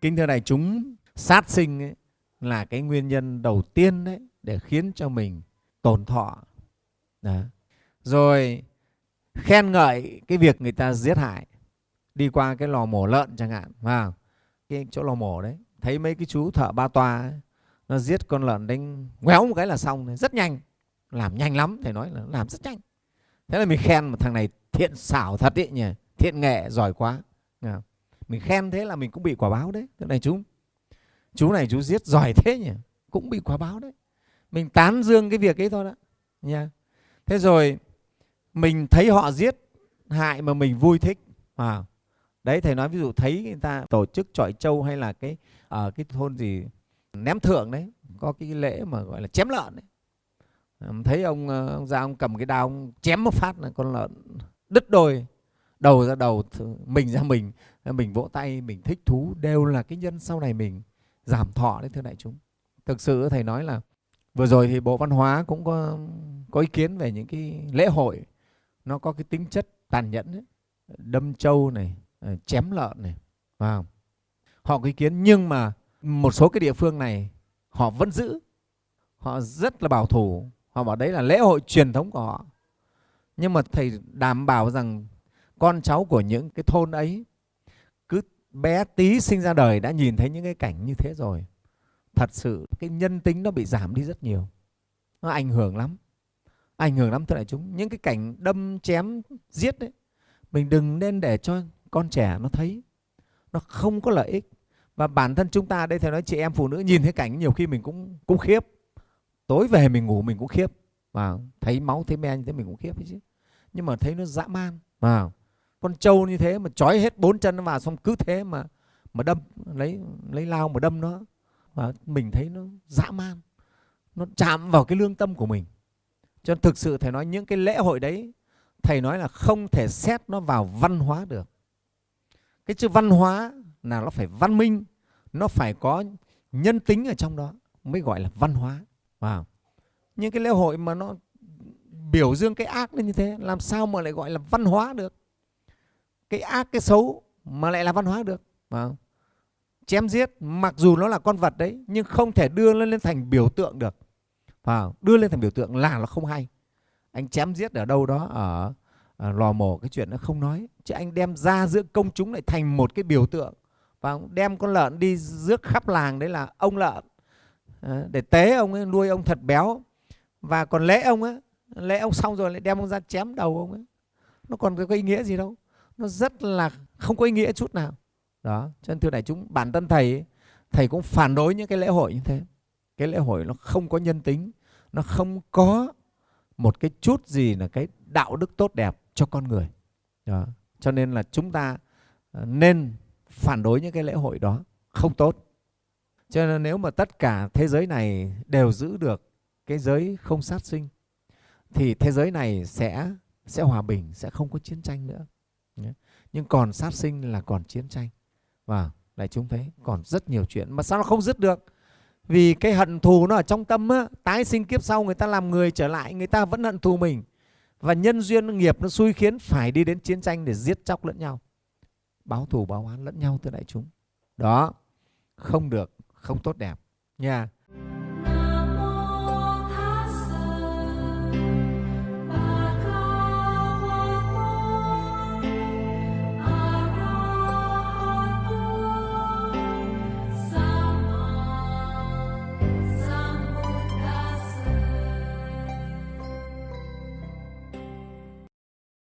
kính thưa đại chúng sát sinh ấy, là cái nguyên nhân đầu tiên đấy để khiến cho mình tổn thọ. Đó. rồi khen ngợi cái việc người ta giết hại. Đi qua cái lò mổ lợn chẳng hạn vào cái chỗ lò mổ đấy thấy mấy cái chú thợ ba toa ấy, nó giết con lợn đánh ngoéo một cái là xong rất nhanh. Làm nhanh lắm thầy nói là làm rất nhanh. Thế là mình khen một thằng này thiện xảo thật ý nhỉ thiện nghệ giỏi quá mình khen thế là mình cũng bị quả báo đấy. Thế này chú chú này chú giết giỏi thế nhỉ? Cũng bị quả báo đấy. Mình tán dương cái việc ấy thôi đó. Nha. Thế rồi mình thấy họ giết hại mà mình vui thích. À, đấy thầy nói ví dụ thấy người ta tổ chức trọi trâu hay là cái ở cái thôn gì ném thượng đấy có cái lễ mà gọi là chém lợn đấy. Thấy ông ờ, ông ra ông cầm cái đao ông chém một phát là con lợn đứt đôi đầu ra đầu mình ra mình mình vỗ tay, mình thích thú, đều là cái nhân sau này mình giảm thọ đấy thưa đại chúng. Thực sự thầy nói là vừa rồi thì bộ văn hóa cũng có có ý kiến về những cái lễ hội. Nó có cái tính chất tàn nhẫn ấy. đâm trâu này ờ, chém lợn này vào họ có ý kiến nhưng mà một số cái địa phương này họ vẫn giữ. Họ rất là bảo thủ. Họ bảo đấy là lễ hội truyền thống của họ. Nhưng mà thầy đảm bảo rằng con cháu của những cái thôn ấy, cứ bé tí sinh ra đời đã nhìn thấy những cái cảnh như thế rồi, thật sự cái nhân tính nó bị giảm đi rất nhiều, nó ảnh hưởng lắm, ảnh hưởng lắm. Thưa đại chúng, những cái cảnh đâm chém giết đấy mình đừng nên để cho con trẻ nó thấy, nó không có lợi ích. Và bản thân chúng ta đây thầy nói chị em phụ nữ nhìn thấy cảnh nhiều khi mình cũng cũng khiếp. Tối về mình ngủ mình cũng khiếp. Và thấy máu, thấy me như thế mình cũng khiếp chứ. Nhưng mà thấy nó dã man vào con trâu như thế mà trói hết bốn chân nó vào xong cứ thế mà mà đâm, lấy lấy lao mà đâm nó. Và mình thấy nó dã man, nó chạm vào cái lương tâm của mình. Cho nên thực sự thầy nói những cái lễ hội đấy, thầy nói là không thể xét nó vào văn hóa được. Cái chữ văn hóa là nó phải văn minh, nó phải có nhân tính ở trong đó mới gọi là văn hóa. Vào những cái lễ hội mà nó biểu dương cái ác lên như thế, làm sao mà lại gọi là văn hóa được? Cái ác cái xấu mà lại là văn hóa được. Không? chém giết mặc dù nó là con vật đấy nhưng không thể đưa lên lên thành biểu tượng được. Không? đưa lên thành biểu tượng là nó không hay. Anh chém giết ở đâu đó ở, ở lò mổ cái chuyện nó không nói. Chứ anh đem ra giữa công chúng lại thành một cái biểu tượng. Và đem con lợn đi rước khắp làng đấy là ông lợn. À, để tế ông ấy nuôi ông thật béo. Và còn lễ ông ấy lễ ông xong rồi lại đem ông ra chém đầu ông ấy. Nó còn có ý nghĩa gì đâu nó rất là không có ý nghĩa chút nào. Đó, cho nên thưa đại chúng, bản thân thầy thầy cũng phản đối những cái lễ hội như thế. Cái lễ hội nó không có nhân tính, nó không có một cái chút gì là cái đạo đức tốt đẹp cho con người. Đó. cho nên là chúng ta ờ, nên phản đối những cái lễ hội đó, không tốt. Cho nên nếu mà tất cả thế giới này đều giữ được cái giới không sát sinh, thì thế giới này sẽ sẽ hòa bình, sẽ không có chiến tranh nữa nhưng còn sát sinh là còn chiến tranh. Vâng, Và lại chúng thấy còn rất nhiều chuyện mà sao nó không dứt được? Vì cái hận thù nó ở trong tâm á, tái sinh kiếp sau người ta làm người trở lại người ta vẫn hận thù mình. Và nhân duyên nghiệp nó xui khiến phải đi đến chiến tranh để giết chóc lẫn nhau. Báo thù báo oán lẫn nhau thưa đại chúng. Đó không được không tốt đẹp. Nha.